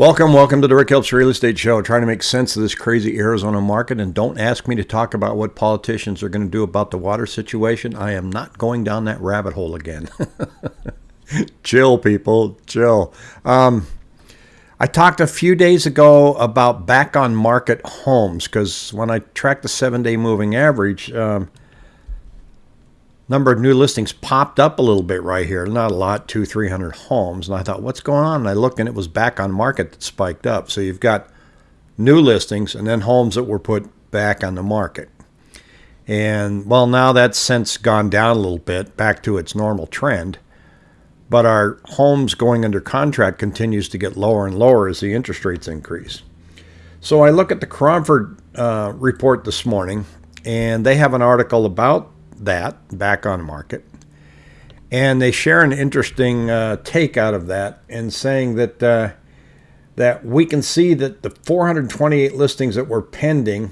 Welcome, welcome to the Rick Helps Real Estate Show. Trying to make sense of this crazy Arizona market, and don't ask me to talk about what politicians are going to do about the water situation. I am not going down that rabbit hole again. chill, people, chill. Um, I talked a few days ago about back on market homes because when I tracked the seven day moving average, um, number of new listings popped up a little bit right here. Not a lot, two, 300 homes. And I thought, what's going on? And I looked and it was back on market that spiked up. So you've got new listings and then homes that were put back on the market. And well, now that's since gone down a little bit back to its normal trend. But our homes going under contract continues to get lower and lower as the interest rates increase. So I look at the Cromford uh, report this morning, and they have an article about that back on market. And they share an interesting uh, take out of that in saying that uh, that we can see that the 428 listings that were pending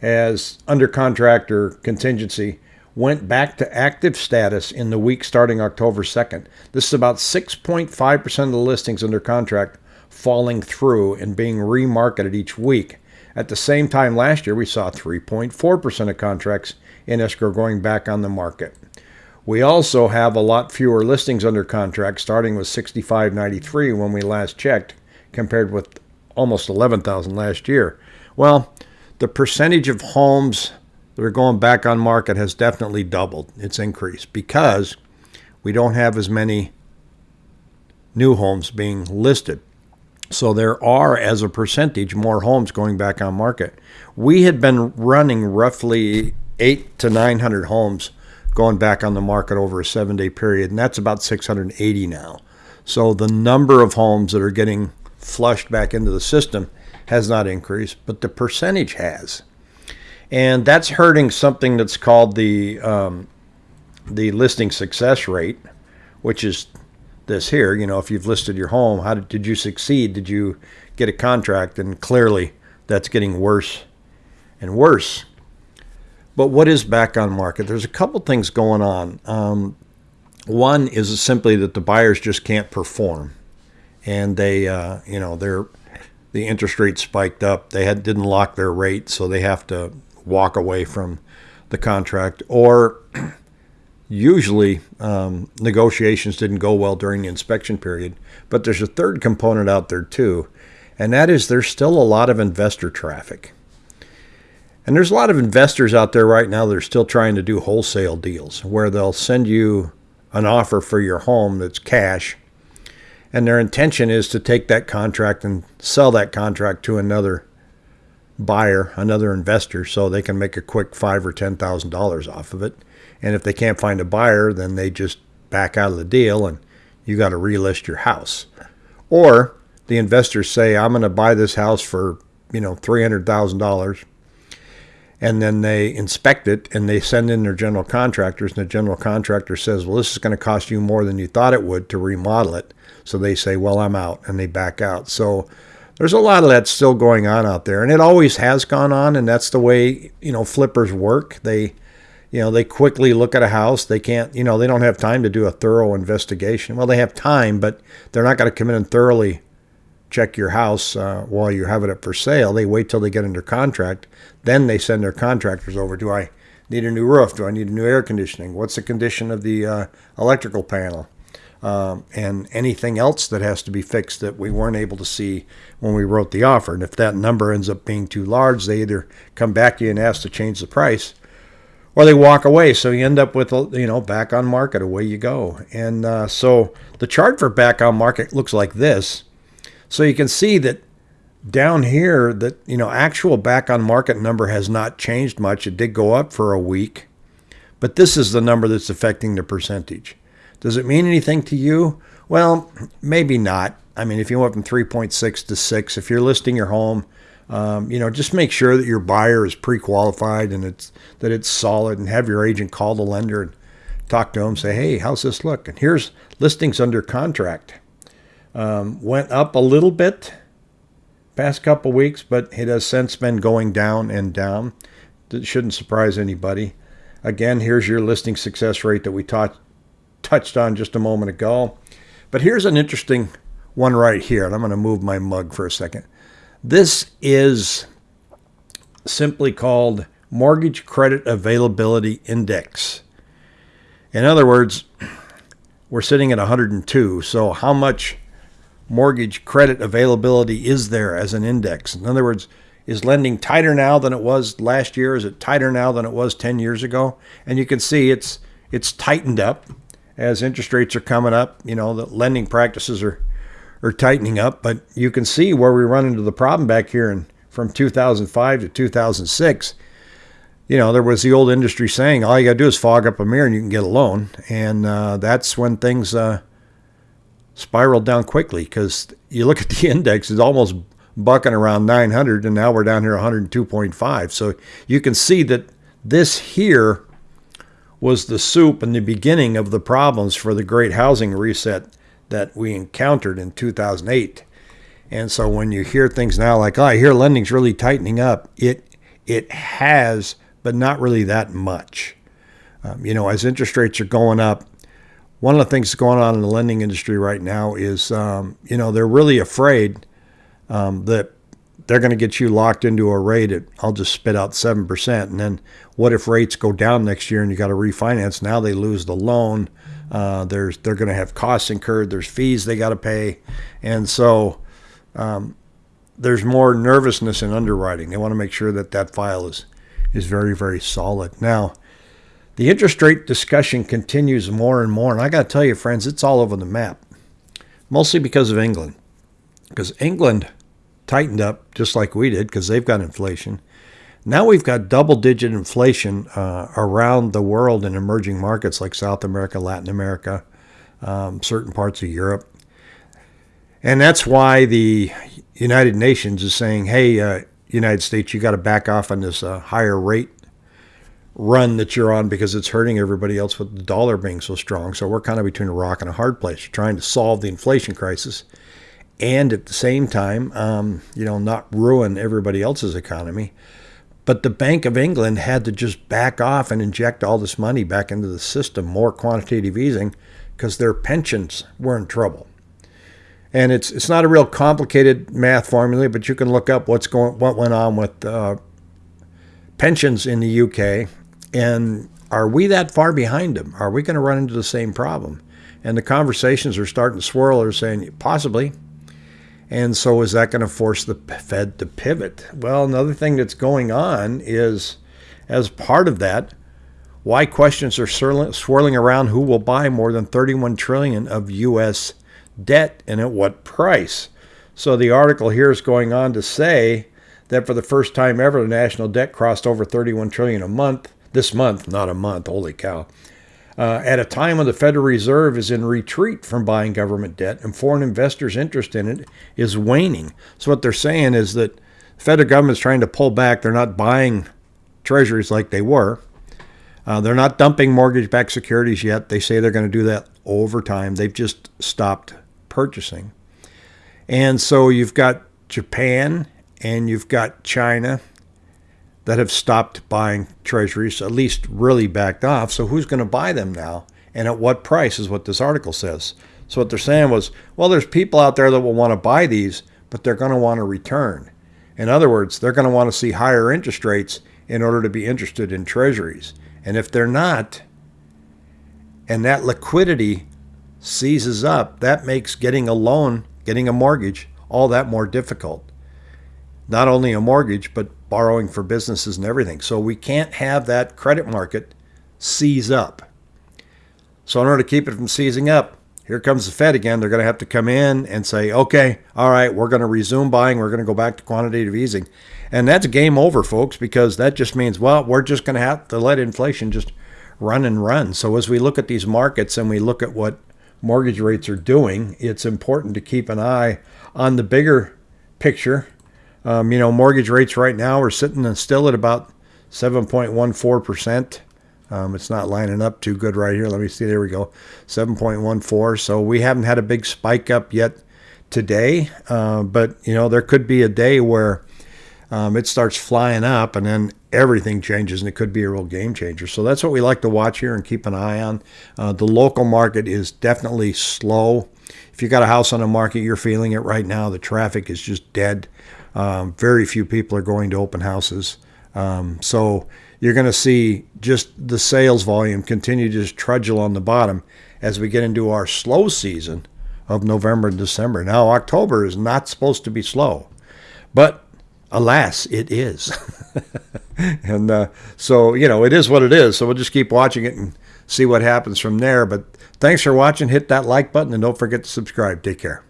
as under contract or contingency went back to active status in the week starting October 2nd. This is about 6.5% of the listings under contract falling through and being remarketed each week. At the same time last year, we saw 3.4% of contracts in escrow going back on the market. We also have a lot fewer listings under contract, starting with 6593 when we last checked, compared with almost 11,000 last year. Well, the percentage of homes that are going back on market has definitely doubled. It's increased because we don't have as many new homes being listed. So there are, as a percentage, more homes going back on market. We had been running roughly eight to 900 homes going back on the market over a seven day period, and that's about 680 now. So the number of homes that are getting flushed back into the system has not increased, but the percentage has. And that's hurting something that's called the um, the listing success rate, which is this here. You know, if you've listed your home, how did, did you succeed? Did you get a contract? And clearly, that's getting worse and worse. But what is back on market? There's a couple things going on. Um, one is simply that the buyers just can't perform, and they, uh, you know, they're the interest rate spiked up. They had didn't lock their rate, so they have to walk away from the contract. Or usually um, negotiations didn't go well during the inspection period. But there's a third component out there too, and that is there's still a lot of investor traffic. And there's a lot of investors out there right now that are still trying to do wholesale deals where they'll send you an offer for your home that's cash. And their intention is to take that contract and sell that contract to another buyer, another investor, so they can make a quick five or ten thousand dollars off of it. And if they can't find a buyer, then they just back out of the deal and you got to relist your house. Or the investors say, I'm going to buy this house for, you know, $300,000 and then they inspect it and they send in their general contractors and the general contractor says well this is going to cost you more than you thought it would to remodel it. So they say well i'm out and they back out. So there's a lot of that still going on out there and it always has gone on and that's the way you know flippers work. They you know they quickly look at a house they can't you know they don't have time to do a thorough investigation well they have time but they're not going to come in and thoroughly check your house uh, while you have it up for sale. They wait till they get under contract. Then they send their contractors over. Do I need a new roof? Do I need a new air conditioning? What's the condition of the uh, electrical panel? Um, and anything else that has to be fixed that we weren't able to see when we wrote the offer. And if that number ends up being too large, they either come back to you and ask to change the price, or they walk away. So you end up with, you know, back on market, away you go. And uh, so the chart for back on market looks like this. So you can see that down here that, you know, actual back on market number has not changed much. It did go up for a week, but this is the number that's affecting the percentage. Does it mean anything to you? Well, maybe not. I mean, if you went from 3.6 to 6, if you're listing your home, um, you know, just make sure that your buyer is pre-qualified and it's that it's solid, and have your agent call the lender and talk to them. Say, hey, how's this look? And here's listings under contract. Um, went up a little bit past couple weeks, but it has since been going down and down. That shouldn't surprise anybody. Again, here's your listing success rate that we taught, touched on just a moment ago. But here's an interesting one right here, and I'm going to move my mug for a second. This is simply called Mortgage Credit Availability Index. In other words, we're sitting at 102. So, how much mortgage credit availability is there as an index? In other words, is lending tighter now than it was last year? Is it tighter now than it was 10 years ago? And you can see it's it's tightened up as interest rates are coming up. You know, the lending practices are are tightening up, but you can see where we run into the problem back here in from 2005 to 2006. You know, there was the old industry saying, all you got to do is fog up a mirror and you can get a loan. And uh, that's when things uh, spiraled down quickly because you look at the index, it's almost bucking around 900, and now we're down here 102.5. So you can see that this here was the soup and the beginning of the problems for the great housing reset that we encountered in 2008. And so when you hear things now like, oh, I hear lending's really tightening up, it it has, but not really that much. Um, you know, as interest rates are going up, one of the things that's going on in the lending industry right now is, um, you know, they're really afraid um, that they're going to get you locked into a rate at, I'll just spit out 7%. And then what if rates go down next year and you got to refinance? Now they lose the loan. Uh, there's They're going to have costs incurred. There's fees they got to pay. And so um, there's more nervousness in underwriting. They want to make sure that that file is, is very, very solid. Now, the interest rate discussion continues more and more. And I got to tell you, friends, it's all over the map, mostly because of England. Because England tightened up just like we did because they've got inflation. Now we've got double digit inflation uh, around the world in emerging markets like South America, Latin America, um, certain parts of Europe. And that's why the United Nations is saying, hey, uh, United States, you got to back off on this uh, higher rate run that you're on because it's hurting everybody else with the dollar being so strong. So we're kind of between a rock and a hard place. You're trying to solve the inflation crisis and at the same time, um, you know, not ruin everybody else's economy. But the Bank of England had to just back off and inject all this money back into the system, more quantitative easing, because their pensions were in trouble. And it's it's not a real complicated math formula, but you can look up what's going what went on with uh, pensions in the UK, and are we that far behind them? Are we going to run into the same problem? And the conversations are starting to swirl. They're saying possibly. And so, is that going to force the Fed to pivot? Well, another thing that's going on is, as part of that, why questions are swirling around who will buy more than 31 trillion of U.S. debt and at what price. So the article here is going on to say that for the first time ever, the national debt crossed over 31 trillion a month. This month, not a month. Holy cow! Uh, at a time when the Federal Reserve is in retreat from buying government debt and foreign investors' interest in it is waning. So, what they're saying is that the federal government is trying to pull back. They're not buying treasuries like they were. Uh, they're not dumping mortgage backed securities yet. They say they're going to do that over time. They've just stopped purchasing. And so, you've got Japan and you've got China that have stopped buying treasuries, at least really backed off. So who's going to buy them now? And at what price is what this article says. So what they're saying was, well, there's people out there that will want to buy these, but they're going to want to return. In other words, they're going to want to see higher interest rates in order to be interested in treasuries. And if they're not, and that liquidity seizes up, that makes getting a loan, getting a mortgage, all that more difficult. Not only a mortgage, but borrowing for businesses and everything. So we can't have that credit market seize up. So in order to keep it from seizing up, here comes the Fed again. They're going to have to come in and say, okay, all right, we're going to resume buying. We're going to go back to quantitative easing. And that's game over, folks, because that just means, well, we're just going to have to let inflation just run and run. So as we look at these markets and we look at what mortgage rates are doing, it's important to keep an eye on the bigger picture um, you know, mortgage rates right now are sitting still at about 7.14%. Um, it's not lining up too good right here. Let me see. There we go. 7.14. So we haven't had a big spike up yet today. Uh, but, you know, there could be a day where um, it starts flying up and then everything changes and it could be a real game changer. So that's what we like to watch here and keep an eye on. Uh, the local market is definitely slow. if you got a house on the market, you're feeling it right now. The traffic is just dead. Um, very few people are going to open houses. Um, so you're going to see just the sales volume continue to just trudge along the bottom as we get into our slow season of November and December. Now, October is not supposed to be slow, but alas, it is. and uh, so, you know, it is what it is. So we'll just keep watching it and see what happens from there. But thanks for watching. Hit that like button and don't forget to subscribe. Take care.